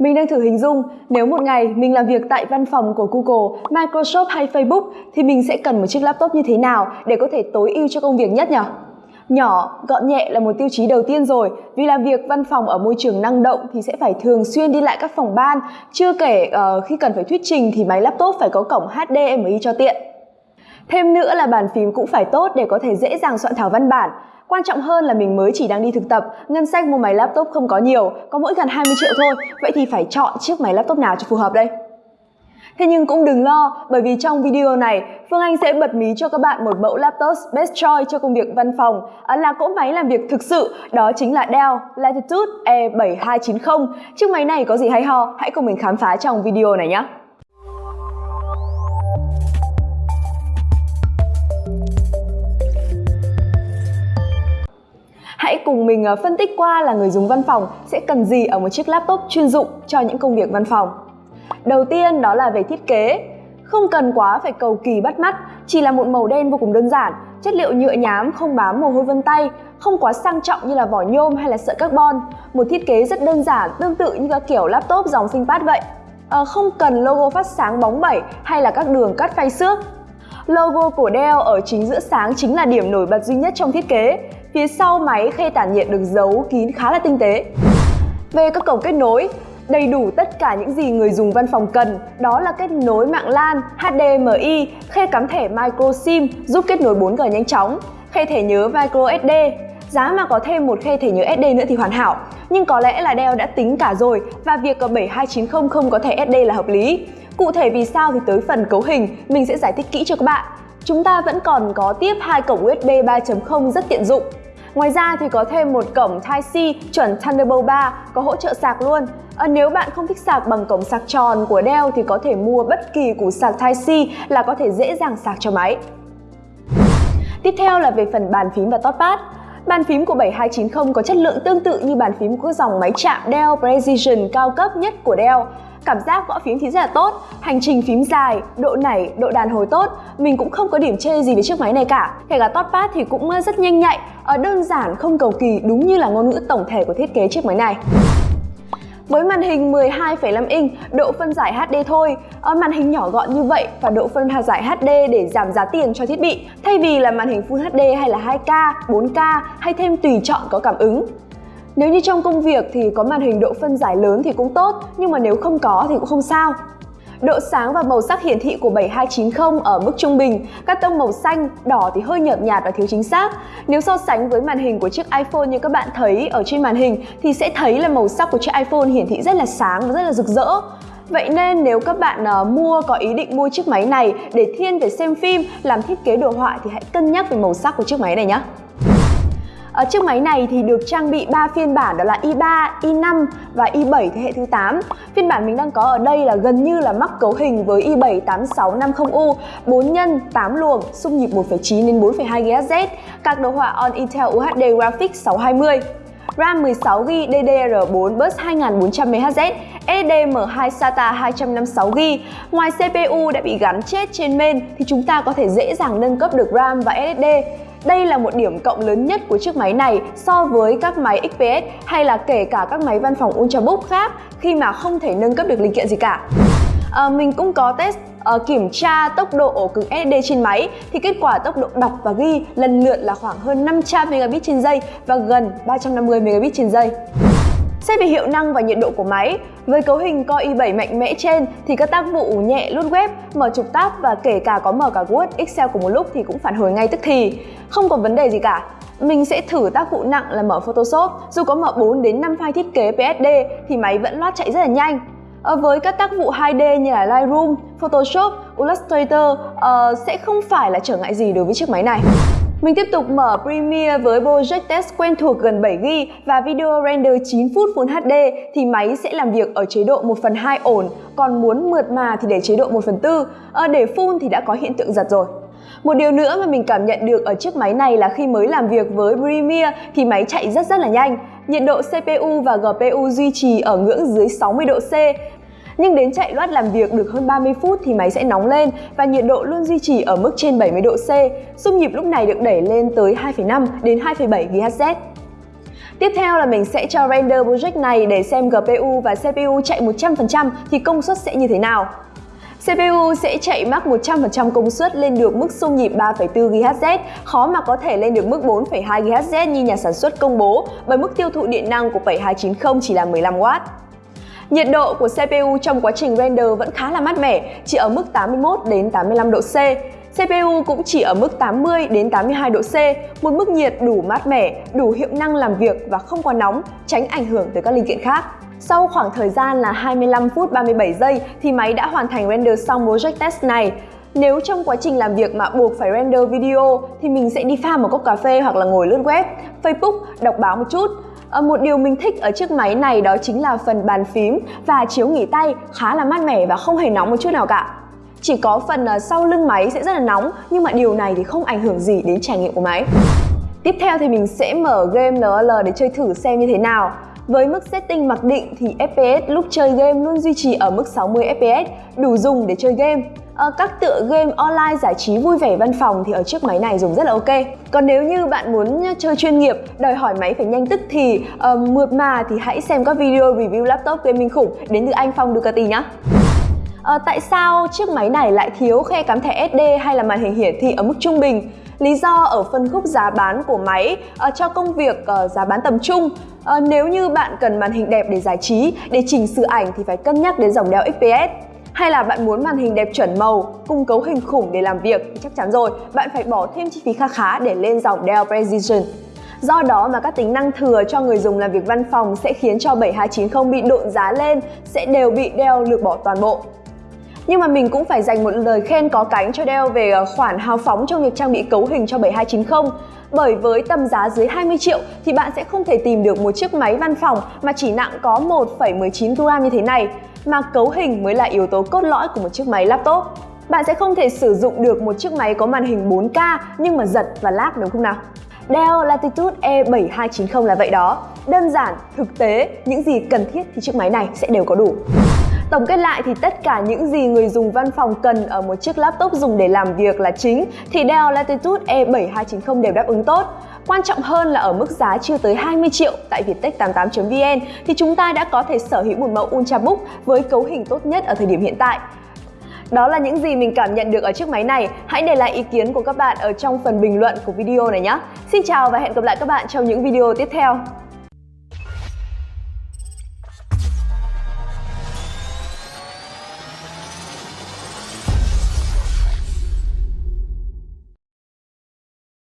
Mình đang thử hình dung nếu một ngày mình làm việc tại văn phòng của Google, Microsoft hay Facebook thì mình sẽ cần một chiếc laptop như thế nào để có thể tối ưu cho công việc nhất nhỉ? Nhỏ, gọn nhẹ là một tiêu chí đầu tiên rồi. Vì làm việc văn phòng ở môi trường năng động thì sẽ phải thường xuyên đi lại các phòng ban. Chưa kể uh, khi cần phải thuyết trình thì máy laptop phải có cổng HDMI cho tiện. Thêm nữa là bàn phím cũng phải tốt để có thể dễ dàng soạn thảo văn bản. Quan trọng hơn là mình mới chỉ đang đi thực tập, ngân sách mua máy laptop không có nhiều, có mỗi gần 20 triệu thôi, vậy thì phải chọn chiếc máy laptop nào cho phù hợp đây? Thế nhưng cũng đừng lo, bởi vì trong video này, Phương Anh sẽ bật mí cho các bạn một mẫu laptop best choice cho công việc văn phòng là cỗ máy làm việc thực sự, đó chính là Dell Latitude E7290. Chiếc máy này có gì hay ho? Hãy cùng mình khám phá trong video này nhé! Hãy cùng mình ờ, phân tích qua là người dùng văn phòng sẽ cần gì ở một chiếc laptop chuyên dụng cho những công việc văn phòng. Đầu tiên đó là về thiết kế. Không cần quá phải cầu kỳ bắt mắt, chỉ là một màu đen vô cùng đơn giản, chất liệu nhựa nhám không bám mồ hôi vân tay, không quá sang trọng như là vỏ nhôm hay là sợi carbon. Một thiết kế rất đơn giản, tương tự như các kiểu laptop dòng ThinkPad vậy. À, không cần logo phát sáng bóng bẩy hay là các đường cắt phay xước. Logo của Dell ở chính giữa sáng chính là điểm nổi bật duy nhất trong thiết kế. Phía sau máy khe tản nhiệt được giấu kín khá là tinh tế. Về các cổng kết nối, đầy đủ tất cả những gì người dùng văn phòng cần, đó là kết nối mạng LAN, HDMI, khe cắm thẻ micro SIM giúp kết nối 4G nhanh chóng, khe thẻ nhớ micro SD. Giá mà có thêm một khe thẻ nhớ SD nữa thì hoàn hảo, nhưng có lẽ là Dell đã tính cả rồi và việc có 7290 không có thẻ SD là hợp lý. Cụ thể vì sao thì tới phần cấu hình mình sẽ giải thích kỹ cho các bạn. Chúng ta vẫn còn có tiếp hai cổng USB 3.0 rất tiện dụng. Ngoài ra thì có thêm một cổng Type-C chuẩn Thunderbolt 3 có hỗ trợ sạc luôn. À, nếu bạn không thích sạc bằng cổng sạc tròn của Dell thì có thể mua bất kỳ củ sạc Type-C là có thể dễ dàng sạc cho máy. Tiếp theo là về phần bàn phím và touchpad. Bàn phím của 7290 có chất lượng tương tự như bàn phím của dòng máy chạm Dell Precision cao cấp nhất của Dell. Cảm giác gõ phím thì rất là tốt, hành trình phím dài, độ nảy, độ đàn hồi tốt. Mình cũng không có điểm chê gì về chiếc máy này cả. Kể cả touchpad thì cũng rất nhanh nhạy, ờ, đơn giản, không cầu kỳ đúng như là ngôn ngữ tổng thể của thiết kế chiếc máy này. Với màn hình 12,5 inch, độ phân giải HD thôi, ở màn hình nhỏ gọn như vậy và độ phân giải HD để giảm giá tiền cho thiết bị, thay vì là màn hình Full HD hay là 2K, 4K hay thêm tùy chọn có cảm ứng. Nếu như trong công việc thì có màn hình độ phân giải lớn thì cũng tốt, nhưng mà nếu không có thì cũng không sao. Độ sáng và màu sắc hiển thị của 7290 ở mức trung bình, các tông màu xanh, đỏ thì hơi nhợt nhạt và thiếu chính xác. Nếu so sánh với màn hình của chiếc iPhone như các bạn thấy ở trên màn hình thì sẽ thấy là màu sắc của chiếc iPhone hiển thị rất là sáng và rất là rực rỡ. Vậy nên nếu các bạn uh, mua có ý định mua chiếc máy này để thiên về xem phim, làm thiết kế đồ họa thì hãy cân nhắc về màu sắc của chiếc máy này nhé. Ở chiếc máy này thì được trang bị 3 phiên bản đó là i3, i5 và i7 thế hệ thứ 8. Phiên bản mình đang có ở đây là gần như là mắc cấu hình với i7 8650U, 4 nhân 8 luồng, xung nhịp 1.9 đến 4.2 GHz, các đồ họa on Intel UHD Graphics 620. RAM 16GB DDR4 bus 2400MHz, SSD-M2 SATA 256GB. Ngoài CPU đã bị gắn chết trên main thì chúng ta có thể dễ dàng nâng cấp được RAM và SSD. Đây là một điểm cộng lớn nhất của chiếc máy này so với các máy XPS hay là kể cả các máy văn phòng Ultrabook khác khi mà không thể nâng cấp được linh kiện gì cả. À, mình cũng có test uh, kiểm tra tốc độ ổ cứng SSD trên máy thì kết quả tốc độ đọc và ghi lần lượt là khoảng hơn 500 megabit trên giây và gần 350 megabit trên giây. Xét về hiệu năng và nhiệt độ của máy, với cấu hình Core i7 mạnh mẽ trên thì các tác vụ nhẹ lướt web, mở trục tab và kể cả có mở cả Word, Excel cùng một lúc thì cũng phản hồi ngay tức thì. Không có vấn đề gì cả. Mình sẽ thử tác vụ nặng là mở Photoshop, dù có mở 4 đến 5 file thiết kế PSD thì máy vẫn loát chạy rất là nhanh. À, với các tác vụ 2D như là Lightroom, Photoshop, Illustrator uh, sẽ không phải là trở ngại gì đối với chiếc máy này. Mình tiếp tục mở Premiere với Project Test quen thuộc gần 7GB và video render 9 phút Full HD thì máy sẽ làm việc ở chế độ 1 phần 2 ổn, còn muốn mượt mà thì để chế độ 1 phần 4, à, ờ, để full thì đã có hiện tượng giật rồi. Một điều nữa mà mình cảm nhận được ở chiếc máy này là khi mới làm việc với Premiere thì máy chạy rất rất là nhanh. Nhiệt độ CPU và GPU duy trì ở ngưỡng dưới 60 độ C nhưng đến chạy loát làm việc được hơn 30 phút thì máy sẽ nóng lên và nhiệt độ luôn duy trì ở mức trên 70 độ C. Xung nhịp lúc này được đẩy lên tới 2,5 đến 2,7 GHz. Tiếp theo là mình sẽ cho render project này để xem GPU và CPU chạy 100% thì công suất sẽ như thế nào. CPU sẽ chạy max 100% công suất lên được mức xung nhịp 3,4 GHz, khó mà có thể lên được mức 4,2 GHz như nhà sản xuất công bố bởi mức tiêu thụ điện năng của 7290 chỉ là 15W. Nhiệt độ của CPU trong quá trình render vẫn khá là mát mẻ, chỉ ở mức 81 đến 85 độ C. CPU cũng chỉ ở mức 80 đến 82 độ C, một mức nhiệt đủ mát mẻ, đủ hiệu năng làm việc và không quá nóng, tránh ảnh hưởng tới các linh kiện khác. Sau khoảng thời gian là 25 phút 37 giây thì máy đã hoàn thành render xong project test này. Nếu trong quá trình làm việc mà buộc phải render video thì mình sẽ đi pha một cốc cà phê hoặc là ngồi lướt web, Facebook, đọc báo một chút. À, một điều mình thích ở chiếc máy này đó chính là phần bàn phím và chiếu nghỉ tay khá là mát mẻ và không hề nóng một chút nào cả. Chỉ có phần ờ, sau lưng máy sẽ rất là nóng nhưng mà điều này thì không ảnh hưởng gì đến trải nghiệm của máy. Tiếp theo thì mình sẽ mở game LOL để chơi thử xem như thế nào. Với mức setting mặc định thì FPS lúc chơi game luôn duy trì ở mức 60 FPS, đủ dùng để chơi game. À, các tựa game online giải trí vui vẻ văn phòng thì ở chiếc máy này dùng rất là ok. Còn nếu như bạn muốn chơi chuyên nghiệp, đòi hỏi máy phải nhanh tức thì, uh, mượt mà thì hãy xem các video review laptop gaming khủng đến từ anh Phong Ducati nhé. À, tại sao chiếc máy này lại thiếu khe cắm thẻ SD hay là màn hình hiển thị ở mức trung bình? Lý do ở phân khúc giá bán của máy à, cho công việc à, giá bán tầm trung. À, nếu như bạn cần màn hình đẹp để giải trí, để chỉnh sửa ảnh thì phải cân nhắc đến dòng đeo XPS. Hay là bạn muốn màn hình đẹp chuẩn màu, cung cấu hình khủng để làm việc chắc chắn rồi, bạn phải bỏ thêm chi phí kha khá để lên dòng Dell Precision. Do đó mà các tính năng thừa cho người dùng làm việc văn phòng sẽ khiến cho 7290 bị độn giá lên, sẽ đều bị Dell lược bỏ toàn bộ. Nhưng mà mình cũng phải dành một lời khen có cánh cho Dell về ờ, khoản hào phóng trong việc trang bị cấu hình cho 7290 bởi với tầm giá dưới 20 triệu thì bạn sẽ không thể tìm được một chiếc máy văn phòng mà chỉ nặng có 1,19 kg như thế này mà cấu hình mới là yếu tố cốt lõi của một chiếc máy laptop. Bạn sẽ không thể sử dụng được một chiếc máy có màn hình 4K nhưng mà giật và lag đúng không nào? Dell Latitude E7290 là vậy đó. Đơn giản, thực tế, những gì cần thiết thì chiếc máy này sẽ đều có đủ. Tổng kết lại thì tất cả những gì người dùng văn phòng cần ở một chiếc laptop dùng để làm việc là chính, thì Dell Latitude E7290 đều đáp ứng tốt. Quan trọng hơn là ở mức giá chưa tới 20 triệu tại viettech88.vn thì chúng ta đã có thể sở hữu một mẫu Ultrabook với cấu hình tốt nhất ở thời điểm hiện tại. Đó là những gì mình cảm nhận được ở chiếc máy này. Hãy để lại ý kiến của các bạn ở trong phần bình luận của video này nhé. Xin chào và hẹn gặp lại các bạn trong những video tiếp theo.